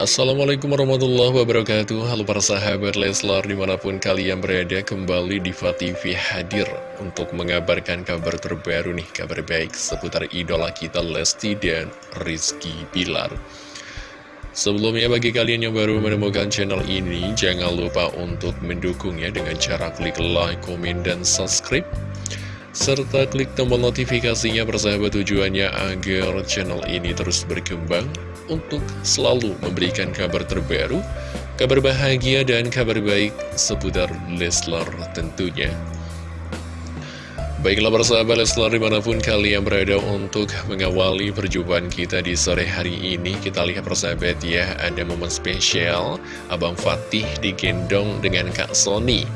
Assalamualaikum warahmatullahi wabarakatuh. Halo para sahabat Leslar di mana pun kalian berada kembali di TV hadir Untuk mengabarkan kabar terbaru nih Kabar baik seputar idola kita Lesti dan Rizky Bilar. Sebelumnya bagi kalian yang baru menemukan channel ini Jangan lupa untuk mendukungnya dengan cara klik like, komen, dan subscribe serta klik tombol notifikasinya persahabat tujuannya agar channel ini terus berkembang untuk selalu memberikan kabar terbaru, kabar bahagia dan kabar baik seputar Leslar tentunya. Baiklah persahabat Leslar di mana pun kalian berada untuk mengawali perjumpaan kita di sore hari ini Kita lihat persahabat ya ada momen spesial Abang Fatih digendong dengan Kak Sony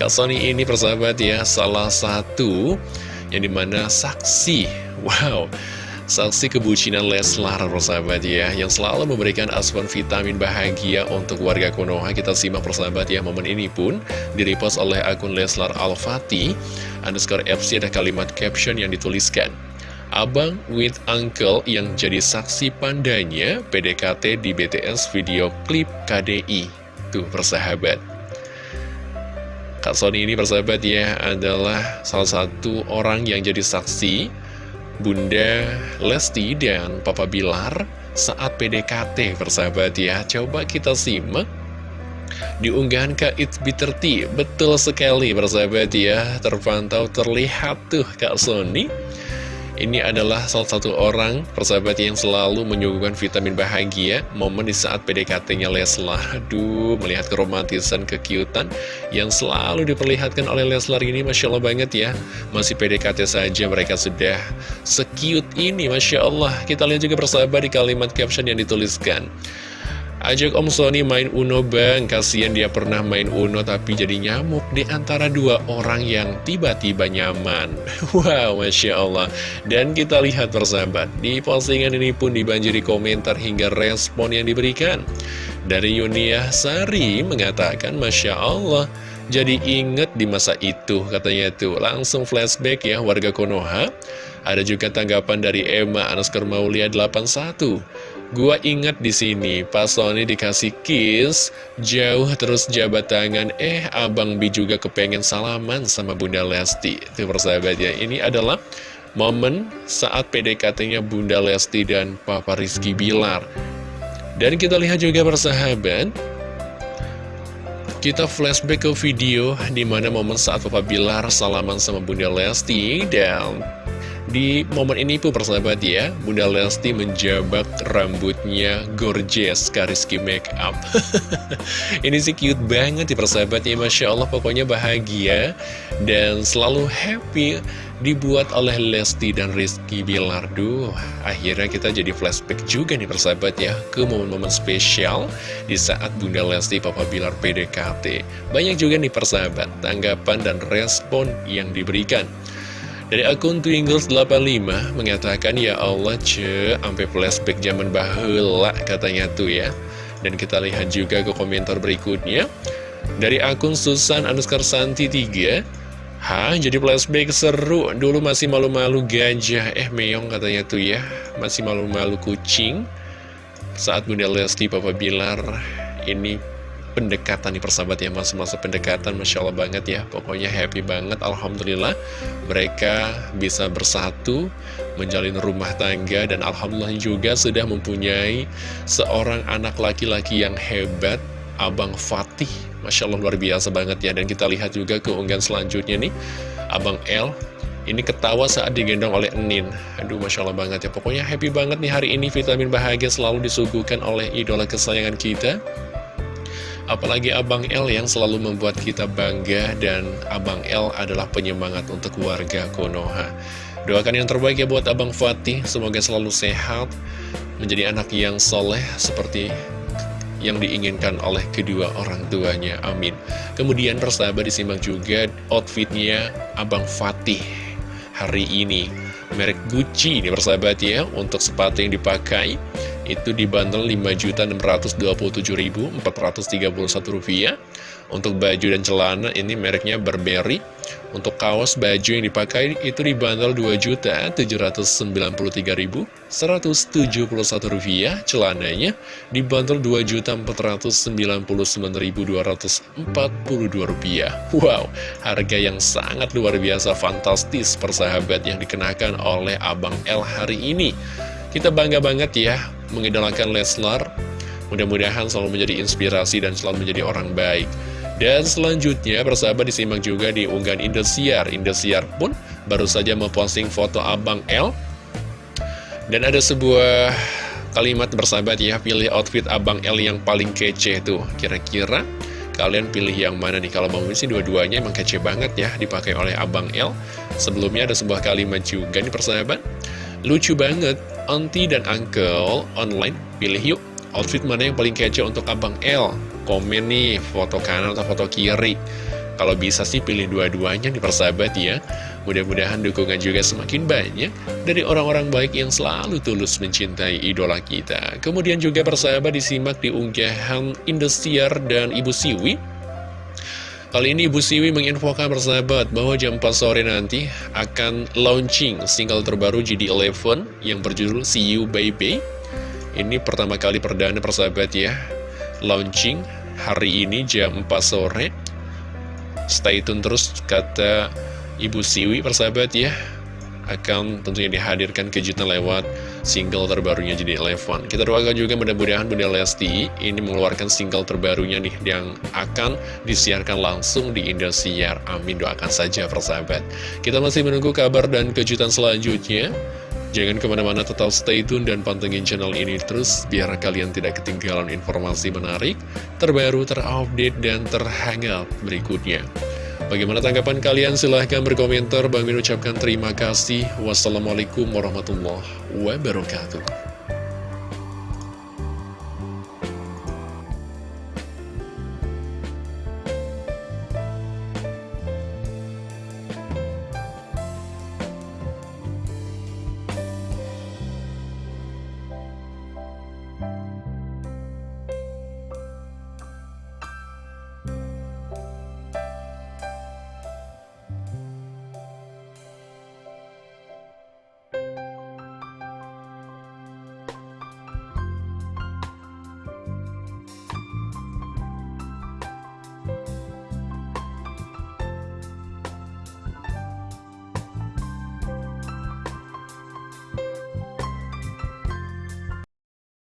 Kak Sony ini persahabat ya salah satu yang di mana saksi Wow Saksi kebucinan Leslar, persahabat ya, yang selalu memberikan asupan vitamin bahagia untuk warga Konoha. Kita simak persahabat ya, momen ini pun direpost oleh akun Leslar Al-Fati. Underscore FC ada kalimat caption yang dituliskan. Abang with Uncle yang jadi saksi pandanya PDKT di BTS video klip KDI. Tuh persahabat. Kak Sony ini persahabat ya adalah salah satu orang yang jadi saksi Bunda Lesti dan Papa Bilar saat PDKT persahabat ya. Coba kita simak. Di unggahan Kak It's Bitter Tea Betul sekali persahabat ya. Terpantau terlihat tuh Kak Sony ini adalah salah satu orang persahabat yang selalu menyuguhkan vitamin bahagia Momen di saat PDKT-nya Leslar. Aduh, melihat keromantisan, kekiutan Yang selalu diperlihatkan oleh Leslar ini Masya Allah banget ya. Masih PDKT saja mereka sudah sekiut ini Masya Allah. Kita lihat juga persahabat di kalimat caption yang dituliskan Ajak Om Sony main Uno bang, kasihan dia pernah main Uno tapi jadi nyamuk di antara dua orang yang tiba-tiba nyaman. Wow, Masya Allah. Dan kita lihat persahabat, di postingan ini pun dibanjiri komentar hingga respon yang diberikan. Dari Yunia Sari mengatakan, Masya Allah, jadi inget di masa itu, katanya itu. Langsung flashback ya warga Konoha. Ada juga tanggapan dari Emma Anaskar Maulia 81. Gua ingat di sini, pas Sony dikasih kiss, jauh terus jabat tangan, eh Abang Bi juga kepengen salaman sama Bunda Lesti. Itu persahabat ya, ini adalah momen saat PDKT-nya Bunda Lesti dan Papa Rizky Bilar. Dan kita lihat juga persahabat, kita flashback ke video di mana momen saat Papa Bilar salaman sama Bunda Lesti dan di momen ini pun persahabat ya, Bunda Lesti menjabak rambutnya gorgeous Kariski Makeup. ini sih cute banget ya persahabat ya, Masya Allah pokoknya bahagia dan selalu happy dibuat oleh Lesti dan Rizky Bilar. Duh, akhirnya kita jadi flashback juga nih persahabat ya ke momen-momen spesial di saat Bunda Lesti Papa Bilar PDKT. Banyak juga nih persahabat tanggapan dan respon yang diberikan. Dari akun Twingles85 mengatakan ya Allah ce sampai flashback zaman bahula katanya tuh ya. Dan kita lihat juga ke komentar berikutnya. Dari akun Susan Anuskar Santi 3 Hah, jadi flashback seru. Dulu masih malu-malu gajah. Eh, meong katanya tuh ya. Masih malu-malu kucing. Saat Bunda Lesti Papa Bilar ini pendekatan nih persahabat ya masa-masa pendekatan Masya Allah banget ya. Pokoknya happy banget Alhamdulillah. Mereka bisa bersatu menjalin rumah tangga dan Alhamdulillah juga sudah mempunyai seorang anak laki-laki yang hebat Abang Fatih. Masya Allah luar biasa banget ya. Dan kita lihat juga keunggahan selanjutnya nih Abang L ini ketawa saat digendong oleh Enin. Aduh Masya Allah banget ya. Pokoknya happy banget nih hari ini. Vitamin bahagia selalu disuguhkan oleh idola kesayangan kita Apalagi Abang L yang selalu membuat kita bangga dan Abang L adalah penyemangat untuk warga Konoha. Doakan yang terbaik ya buat Abang Fatih, semoga selalu sehat, menjadi anak yang soleh seperti yang diinginkan oleh kedua orang tuanya, amin. Kemudian persahabat disimak juga outfitnya Abang Fatih hari ini. Merek Gucci ini persahabat ya, untuk sepatu yang dipakai itu dibanderol Rp5.627.431 rupiah. Untuk baju dan celana ini mereknya Burberry. Untuk kaos baju yang dipakai itu dibanderol Rp2.793.171 rupiah celananya. Dibanderol Rp2.499.242 rupiah. Wow harga yang sangat luar biasa fantastis persahabat yang dikenakan oleh Abang L hari ini. Kita bangga banget ya mengidolakan Leslar. Mudah-mudahan selalu menjadi inspirasi dan selalu menjadi orang baik. Dan selanjutnya persahabat disimak juga di unggahan Indosiar. Indosiar pun baru saja memposting foto Abang L. Dan ada sebuah kalimat bersahabat ya, pilih outfit Abang L yang paling kece tuh. Kira-kira kalian pilih yang mana nih? Kalau mau sih dua-duanya emang kece banget ya dipakai oleh Abang L. Sebelumnya ada sebuah kalimat juga nih persahabat. Lucu banget, Auntie dan Uncle online, pilih yuk outfit mana yang paling kece untuk Abang L. Komen nih, foto kanan atau foto kiri. Kalau bisa sih pilih dua-duanya nih persahabat ya. Mudah-mudahan dukungan juga semakin banyak dari orang-orang baik yang selalu tulus mencintai idola kita. Kemudian juga persahabat disimak di unggahan Indosiar dan Ibu Siwi Kali ini Ibu Siwi menginfokan persahabat bahwa jam 4 sore nanti akan launching single terbaru GD11 yang berjudul See You Baby. Ini pertama kali perdana persahabat ya, launching hari ini jam 4 sore. Stay tune terus kata Ibu Siwi persahabat ya akan tentunya dihadirkan kejutan lewat single terbarunya jadi Eleven. Kita doakan juga mudah-mudahan Bunda Lesti ini mengeluarkan single terbarunya nih yang akan disiarkan langsung di Indosiar. Amin doakan saja persahabat. Kita masih menunggu kabar dan kejutan selanjutnya. Jangan ke mana-mana tetap stay tune dan pantengin channel ini terus biar kalian tidak ketinggalan informasi menarik, terbaru, terupdate, dan terhangat berikutnya. Bagaimana tanggapan kalian? Silahkan berkomentar. Bang Min ucapkan terima kasih. Wassalamualaikum warahmatullahi wabarakatuh.